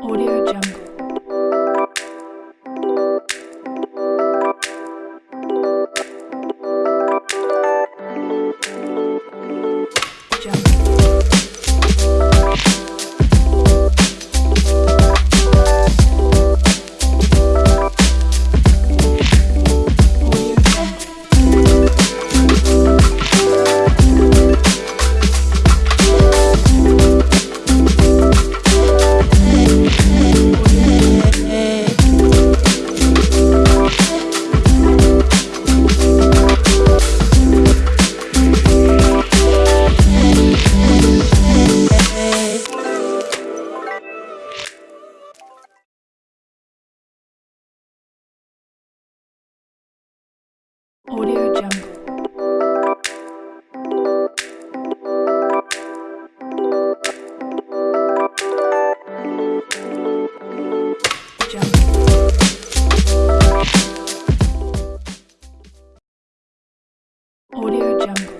Audio Jungle. Audio Jungle. Audio Jungle.